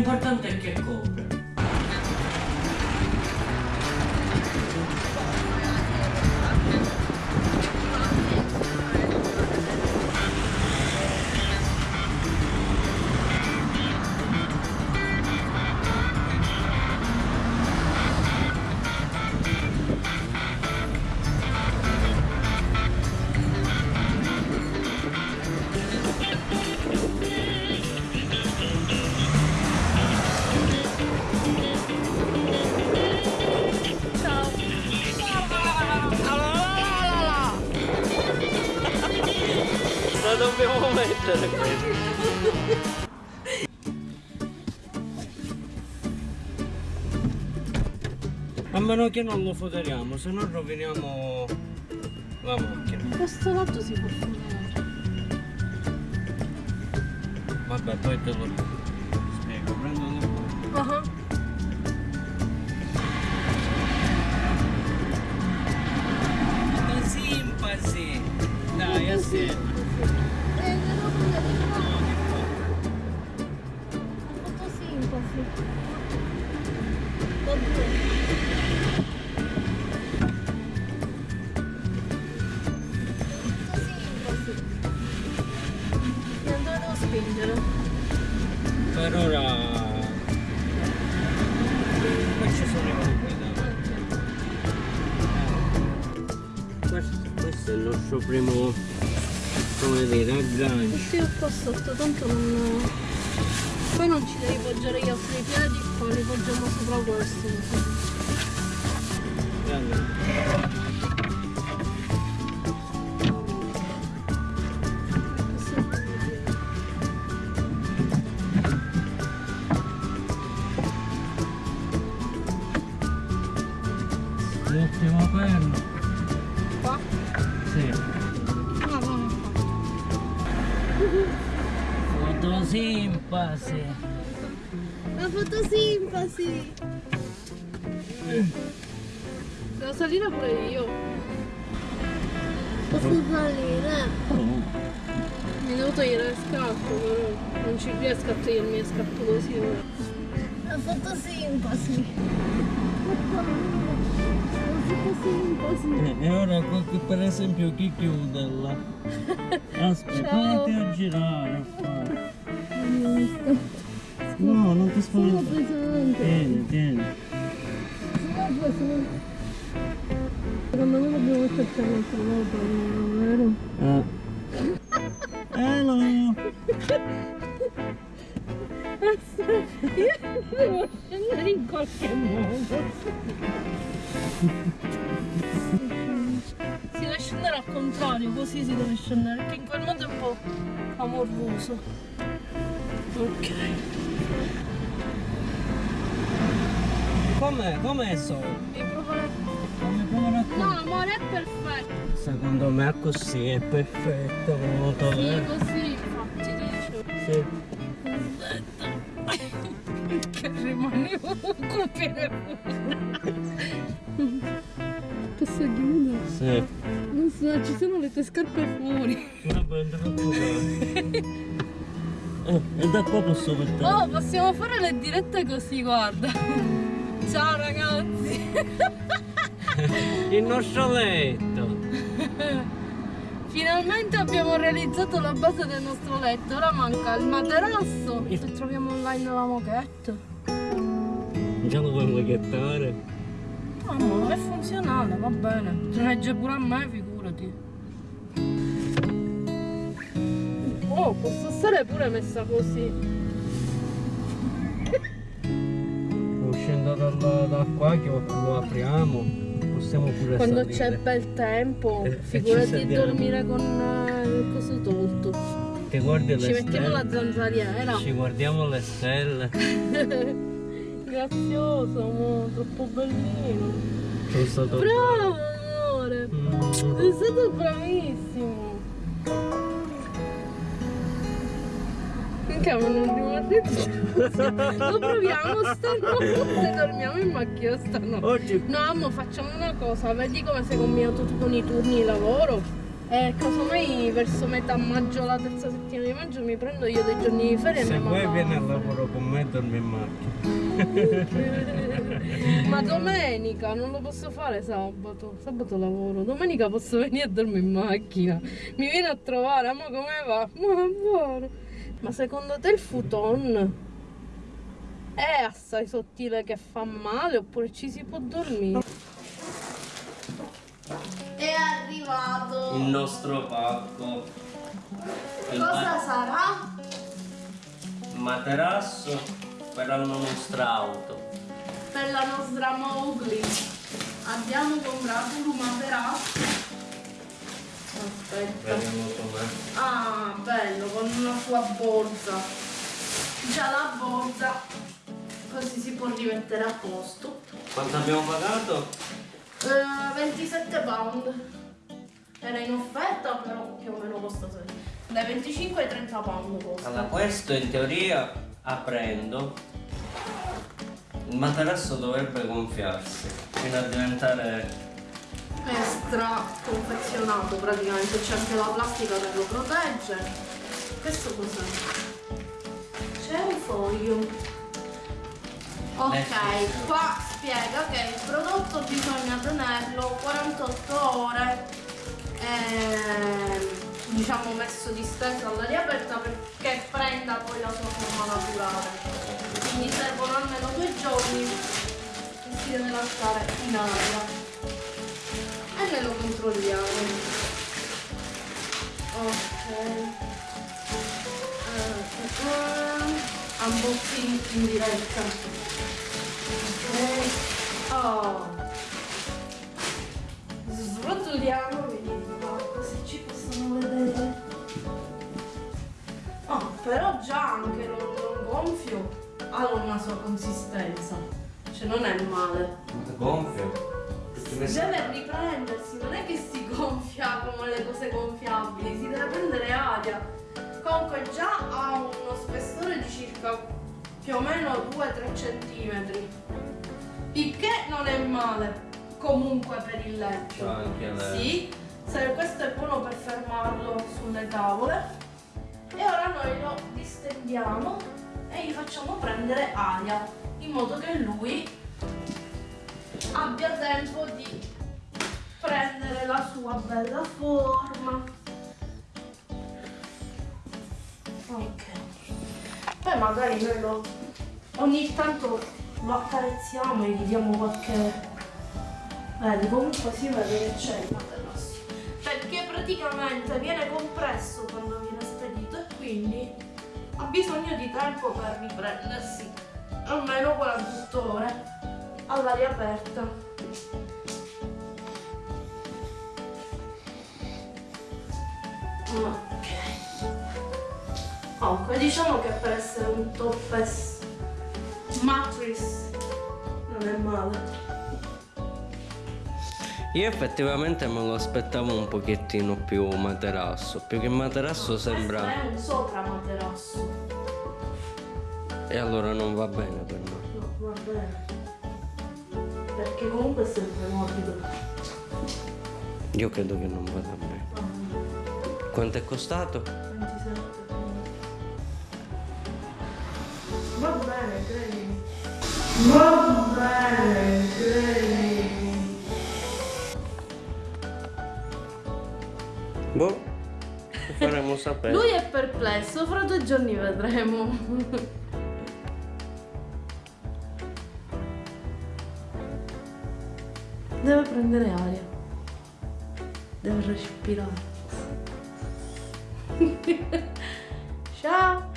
importante. Dobbiamo mettere questo. A meno che non lo foderiamo, se no roviniamo la macchina. Questo lato si può fare. Vabbè, poi te lo spiego, dove devo spingere? Per ora... Ci sono i cubi, dai. Questo, questo è il nostro primo, come dire, aggancio. Metti qua sotto, tanto non... Poi non ci devi poggiare gli altri piedi, poi li poggiamo sopra questo. così. Guarda. Fotosimpasi. La fotosimpasi! Devo salire pure io. Posso salire? Mi devo togliere le scarpe, però non ci riesco a togliermi le scarpe così ora. La fotosimpasi! La fotosimpasi! E ora per esempio chi chiude là? Aspetta, Ciao. fatti a girare. No, non ti Sono spaventare. pesante! Tieni, tieni. Sono pesante! Secondo me dobbiamo metterci un'altra volta, vero? Ah. Hello! Io devo scendere in qualche modo. Si deve scendere al contrario, così si deve scendere, perché in quel modo è un po' amorvoso. Ok. Com'è? Com'è so? Mi provare... Come a No, amore, è perfetto. Secondo me così è perfetto come moto, Sì, eh? così infatti dice. Sì. Che rimanevo con pene Posso chiudere? Sì. Non so, ci sono le tue scarpe fuori. Vabbè, non preoccupare. Eh, e da qua posso mettere. Oh, possiamo fare le dirette così, guarda. Ciao ragazzi. Il nostro letto. Finalmente abbiamo realizzato la base del nostro letto. Ora manca il materasso. Il- Se troviamo online la moquette. Già lo vuoi maghettare? No, ma è funzionale, va bene. Regge pure a me, figurati. Oh, posso stare pure messa così. Uscendo dal- da qua che lo apriamo, possiamo pure Quando c'è bel tempo, Eh, e ci figurati dormire con eh, il coso tolto. Ti guardi le Ci mettiamo stelle. la zanzariera. Ci guardiamo le stelle. Grazioso, amore, troppo bellino. Sono stato Bravo, amore. Mm. Sei stato bravissimo. Ma non rimarrete. Lo proviamo stanotte, dormiamo in macchina stanotte. Oggi No, amo, facciamo una cosa, vedi come sei combinato tu con i turni di lavoro? E casomai verso metà maggio, la terza settimana di maggio mi prendo io dei giorni di ferie e Se mi vuoi mando vieni a al lavoro con me e dormi in macchina. Ma domenica non lo posso fare sabato. Sabato lavoro. Domenica posso venire a dormire in macchina. Mi viene a trovare, ma come va? Ma buono. Ma secondo te il futon è assai sottile che fa male oppure ci si può dormire? È arrivato. Il nostro pacco. Il Cosa sarà? materasso per la nostra auto. Per la nostra Mowgli. Abbiamo comprato un materasso. Aspetta. Ah, bello, con una sua borsa. Già la borsa, così si può rimettere a posto. Quanto abbiamo pagato? Eh, 27 pound. Era in offerta, però più o meno costa sempre. Dai 25 ai 30 pound costa. Allora, questo in teoria aprendo il materasso dovrebbe gonfiarsi fino a diventare Extra confezionato praticamente, c'è anche la plastica che lo protegge. Questo cos'è? C'è un foglio. Ok, Descrizione. qua spiega che il prodotto bisogna tenerlo 48 ore ehm, diciamo messo disteso all'aria aperta perché prenda poi la sua forma naturale. Quindi servono almeno due giorni che si deve lasciare in aria e lo controlliamo. Ok. Eh, eh, unboxing in diretta. Ok. Oh. Srotoliamo, vediamo se ci possono vedere. Oh, però già anche lo, lo gonfio ha una sua consistenza. Cioè non è male. gonfio. Deve riprendersi, non è che si gonfia come le cose gonfiabili, si deve prendere aria. Comunque già ha uno spessore di circa più o meno 2-3 cm. Il che non è male comunque per il letto. Anche. Sì, se questo è buono per fermarlo sulle tavole. E ora noi lo distendiamo e gli facciamo prendere aria in modo che lui abbia tempo di prendere la sua bella forma. Ok. Poi magari noi lo ogni tanto lo accarezziamo e gli diamo qualche. Vedi, comunque si vede che c'è il materasso. Perché praticamente viene compresso quando viene spedito e quindi ha bisogno di tempo per riprendersi. Almeno 48 ore all'aria aperta. Ok. Comunque diciamo che per essere un topless mattress non è male. Io effettivamente me lo aspettavo un pochettino più materasso, più che materasso Questo sembra... è un sopra materasso. E allora non va bene per noi. No, va bene. Perché comunque è sempre morbido. Io credo che non vada bene. Quanto è costato? 27. Va bene, credimi. Va bene, credimi. Boh, faremo sapere. Lui è perplesso, fra due giorni vedremo. Deve prendere aria. Deve respirare. Ciao!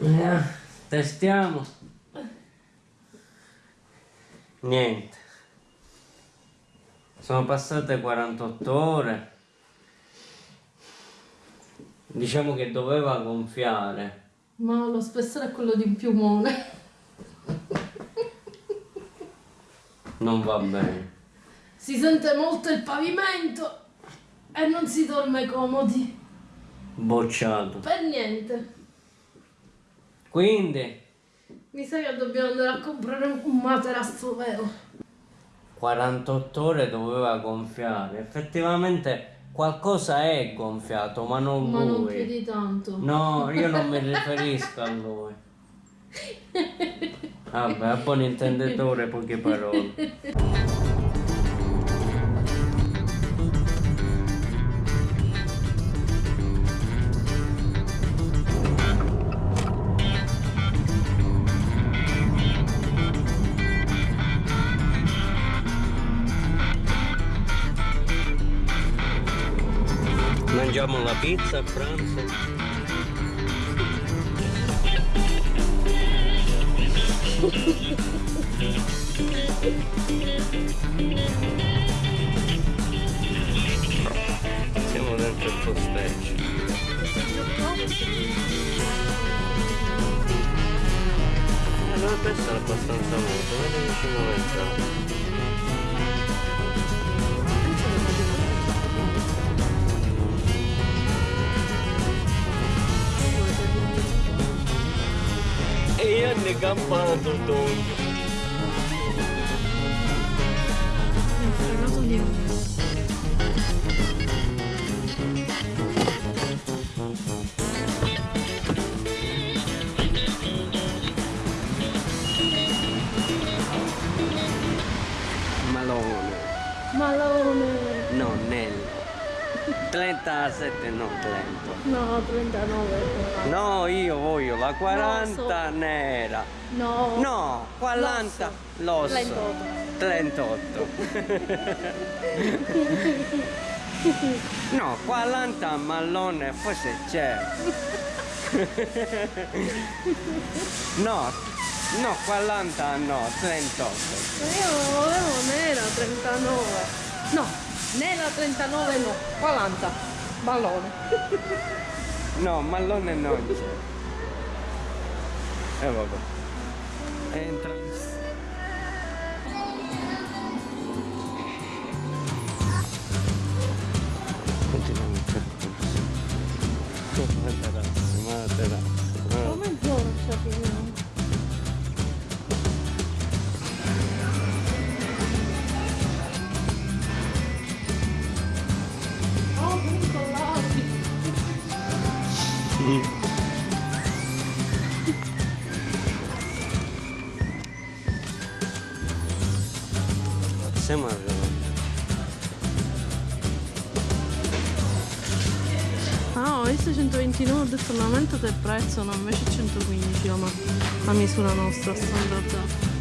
Eh, testiamo. Niente. Sono passate 48 ore. Diciamo che doveva gonfiare. Ma lo spessore è quello di un piumone. Non va bene. Si sente molto il pavimento e non si dorme comodi. Bocciato. Per niente. Quindi Mi sa che dobbiamo andare a comprare un materasso vero. 48 ore doveva gonfiare. Effettivamente qualcosa è gonfiato, ma non Ma non lui. più di tanto. No, io non mi riferisco a lui. Vabbè, a buon intenditore poche parole. pizza pranzo. Siamo dentro il posteggi. Eh, dovrebbe essere abbastanza molto, vedi vicino all'entrata. E tutto. fregato di Malone. Malone. No, Nello. 37 no 30. No, 39. No, io voglio la 40 nera. No. No, 40 l'osso. 38. 38. no, 40 mallone forse c'è. no, no, 40 no, 38. Ma io volevo nera 39. No, nera 39 no, 40. Ballone. No, mallone c'è. E eh, vabbè. Entra. Continuiamo il percorso. Materasse, materasse. Come giorcia finiamo? Oh, visto 129, ho detto l'aumento del prezzo, no, invece 115 la, la misura nostra standard.